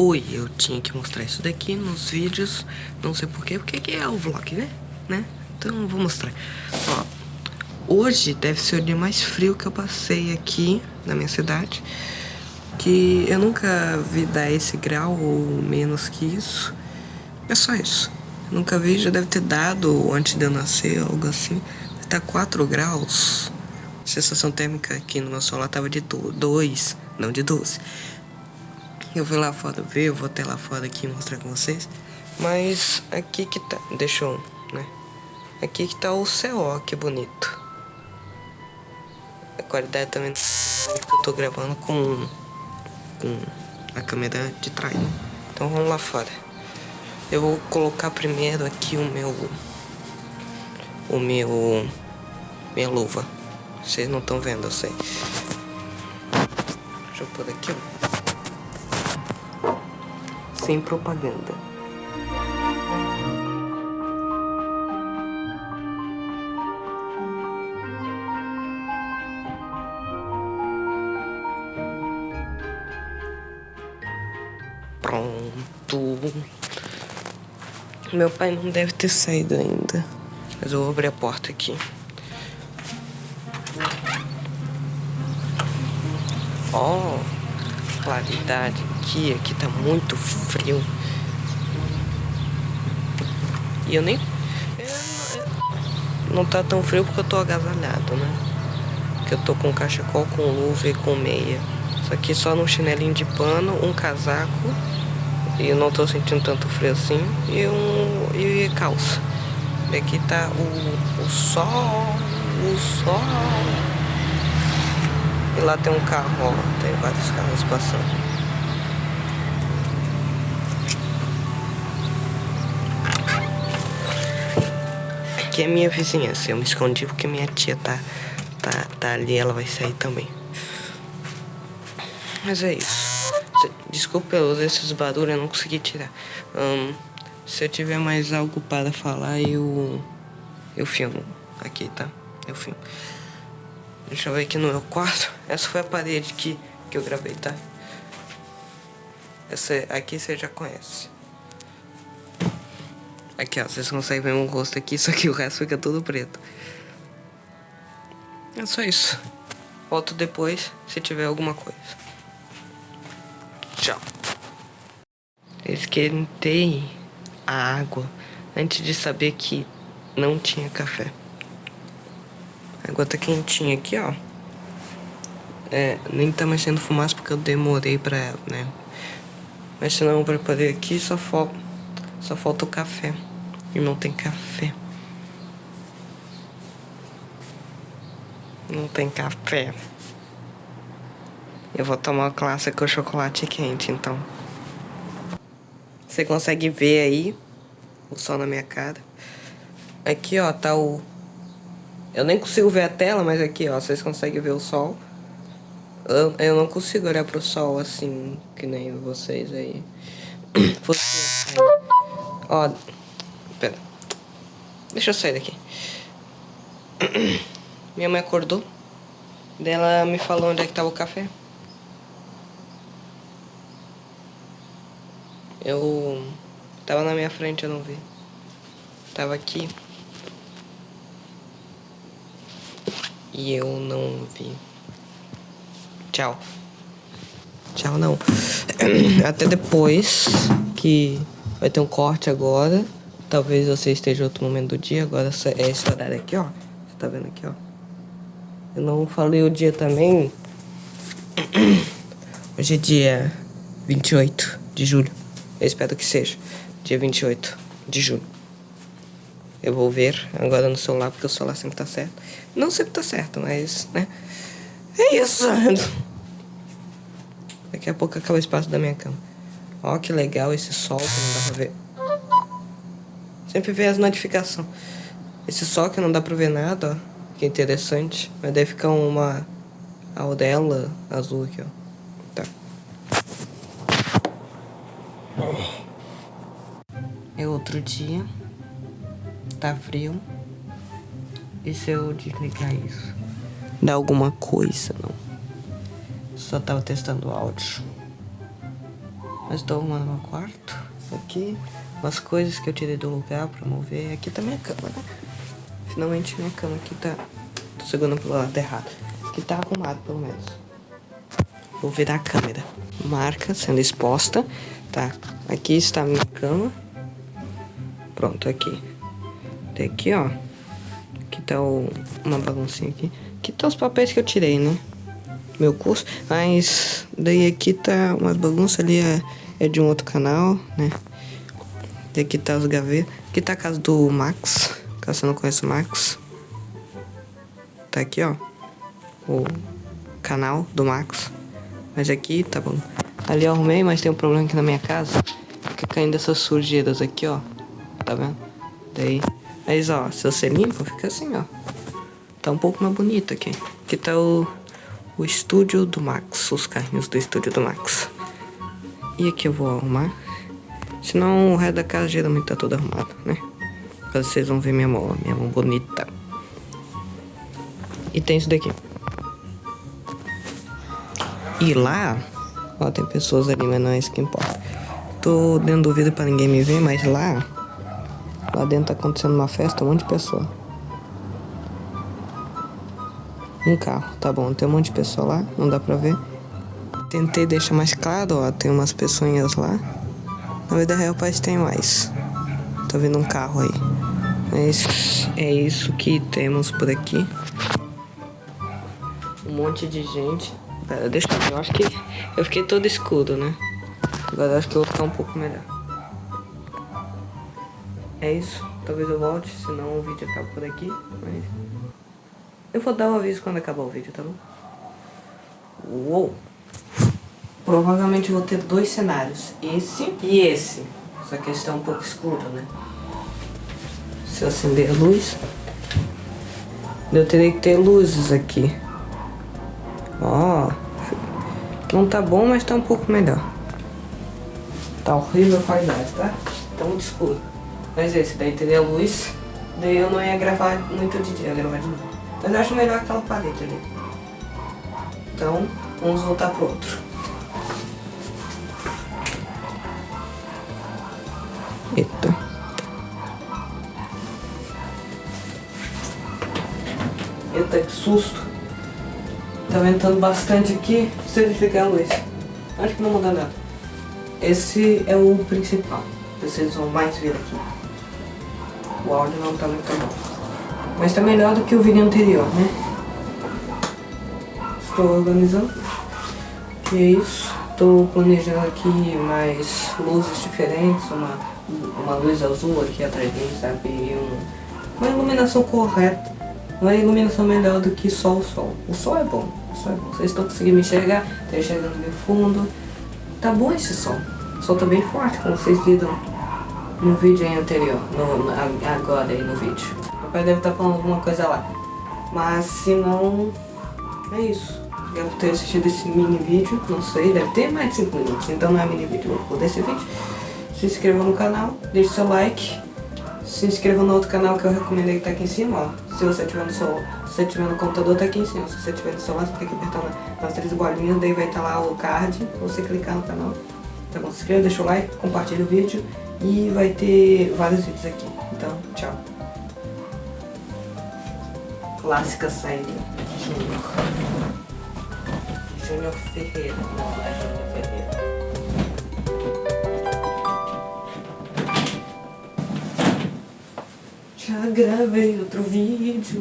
Oi, eu tinha que mostrar isso daqui nos vídeos, não sei porquê, porque aqui é o vlog, né? né? Então vou mostrar. Ó, hoje deve ser o dia mais frio que eu passei aqui na minha cidade, que eu nunca vi dar esse grau ou menos que isso. É só isso. Eu nunca vi, já deve ter dado antes de eu nascer, algo assim. Tá 4 graus. A sensação térmica aqui no meu celular tava de 2, não de 12. Eu vou lá fora ver, eu vou até lá fora aqui mostrar com vocês. Mas aqui que tá, deixa eu, né? Aqui que tá o ó, que bonito. A qualidade também que eu tô gravando com, com a câmera de trás, né? Então vamos lá fora. Eu vou colocar primeiro aqui o meu... O meu... Minha luva. Vocês não estão vendo, eu sei. Deixa eu pôr aqui, ó sem propaganda. Pronto. Meu pai não deve ter saído ainda. Mas eu vou abrir a porta aqui. Oh, claridade aqui, aqui tá muito frio. E eu nem... não tá tão frio porque eu tô agasalhado, né? Porque eu tô com cachecol, com luva e com meia. Só que só no chinelinho de pano, um casaco. E não tô sentindo tanto frio assim. E um... e calça. E aqui tá o, o sol, o sol. E lá tem um carro, ó. Tem vários carros passando. aqui é minha vizinhança. Eu me escondi porque minha tia tá, tá, tá ali, ela vai sair também. Mas é isso. Desculpa pelos esses barulhos, eu não consegui tirar. Se eu tiver mais algo para falar, eu, eu filmo aqui, tá? Eu filmo. Deixa eu ver aqui no meu quarto. Essa foi a parede que, que eu gravei, tá? Essa aqui você já conhece. Aqui, ó, vocês conseguem ver meu rosto aqui, só que o resto fica todo preto. É só isso. Volto depois, se tiver alguma coisa. Tchau. Esquentei a água antes de saber que não tinha café. A água tá quentinha aqui, ó. É, nem tá mais sendo fumaça porque eu demorei pra ela, né? Mas se não eu preparei aqui, só, fal só falta o café. E não tem café. Não tem café. Eu vou tomar uma classe com chocolate quente, então. Você consegue ver aí o sol na minha cara. Aqui, ó, tá o... Eu nem consigo ver a tela, mas aqui, ó, vocês conseguem ver o sol. Eu, eu não consigo olhar pro sol assim, que nem vocês aí. Ó... Pera. Deixa eu sair daqui. Minha mãe acordou. Dela me falou onde é que tava o café. Eu... Tava na minha frente, eu não vi. Tava aqui. E eu não vi. Tchau. Tchau, não. Até depois que vai ter um corte agora. Talvez você esteja em outro momento do dia. Agora é esse horário aqui, ó. Você tá vendo aqui, ó. Eu não falei o dia também. Hoje é dia 28 de julho. Eu espero que seja. Dia 28 de julho. Eu vou ver agora no celular, porque o celular sempre tá certo. Não sempre tá certo, mas, né? É isso. Daqui a pouco acaba o espaço da minha cama. Ó, que legal esse sol que não dá pra ver. Sempre vê as notificações. Esse sol que não dá pra ver nada, ó. Que interessante. Mas deve ficar uma aurela azul aqui, ó. Tá. É outro dia. Tá frio. E se eu desligar isso? Dá alguma coisa, não? Só tava testando o áudio. Mas tô arrumando meu quarto. Aqui, umas coisas que eu tirei do lugar pra mover. Aqui tá minha cama, né? Finalmente minha cama aqui tá... Tô segurando pelo lado errado. Aqui tá arrumado, pelo menos. Vou virar a câmera. Marca sendo exposta. Tá, aqui está a minha cama. Pronto, aqui. Tem aqui, ó. Aqui tá o, uma baguncinha aqui. Aqui tá os papéis que eu tirei, né? Meu curso. Mas daí aqui tá umas bagunças ali é, é de um outro canal, né? E aqui tá os gavetas. Aqui tá a casa do Max. Caso você não conhece o Max. Tá aqui, ó. O canal do Max. Mas aqui tá bom. Ali eu arrumei, mas tem um problema aqui na minha casa. Fica caindo essas sujeiras aqui, ó. Tá vendo? Daí. Mas ó, se você limpa, fica assim, ó. Tá um pouco mais bonito aqui. Aqui tá o, o estúdio do Max. Os carrinhos do estúdio do Max. E aqui eu vou arrumar. Senão o resto da casa geralmente tá todo arrumado, né? Caso vocês vão ver minha mão, minha mão bonita. E tem isso daqui. E lá, ó, tem pessoas ali, mas não é isso que importa. Tô dentro do vidro pra ninguém me ver, mas lá Lá dentro tá acontecendo uma festa, um monte de pessoa. Um carro, tá bom, tem um monte de pessoa lá, não dá pra ver. Tentei deixar mais claro, ó, tem umas pessoinhas lá. Na vida real parece tem mais. Tô vendo um carro aí. Mas é isso que temos por aqui. Um monte de gente. Pera, deixa eu ver, eu acho que eu fiquei todo escuro, né? Agora acho que eu vou ficar um pouco melhor. É isso. Talvez eu volte, senão o vídeo acaba por aqui. Mas eu vou dar um aviso quando acabar o vídeo, tá bom? Uou! Provavelmente vou ter dois cenários. Esse e esse. Só que tá um pouco escuro, né? Se eu acender a luz... Eu teria que ter luzes aqui. Ó... Não tá bom, mas tá um pouco melhor. Tá horrível a qualidade, tá? Tá muito escuro. Mas esse daí teria luz, daí eu não ia gravar muito de dia, ia gravar de novo. Mas eu acho melhor aquela parede ali. Então, vamos voltar pro outro. Eita. Eita, que susto. Tá ventando bastante aqui. Se ele ficar a luz. Acho que não muda nada. Esse é o principal. Vocês vão mais ver aqui o áudio não tá muito bom. Mas tá melhor do que o vídeo anterior, né? Estou organizando. E é isso. Estou planejando aqui mais luzes diferentes, uma, uma luz azul aqui atrás de mim, sabe? E um, uma iluminação correta. Uma iluminação melhor do que só o sol. O sol é bom, o sol é bom. Vocês estão conseguindo me enxergar, tá enxergando meu fundo. Tá bom esse sol. O sol tá bem forte, como vocês viram no vídeo anterior, no, no, agora aí no vídeo. O pai deve estar tá falando alguma coisa lá. Mas se não, é isso. Por ter assistido esse mini vídeo, não sei, deve ter mais de 5 minutos, então não é mini vídeo, vou desse vídeo. Se inscreva no canal, deixe seu like, se inscreva no outro canal que eu recomendei que tá aqui em cima, ó. Se você tiver no seu, se tiver no computador, tá aqui em cima. Se você tiver no celular, você tem que apertar nas três bolinhas, daí vai estar tá lá o card, você clicar no canal. Tá bom? Se inscreva, deixa o like, compartilha o vídeo. E vai ter vários vídeos aqui. Então, tchau. Clássica saída Júnior. Júnior Ferreira. Não, é Júnior Ferreira. Já gravei outro vídeo.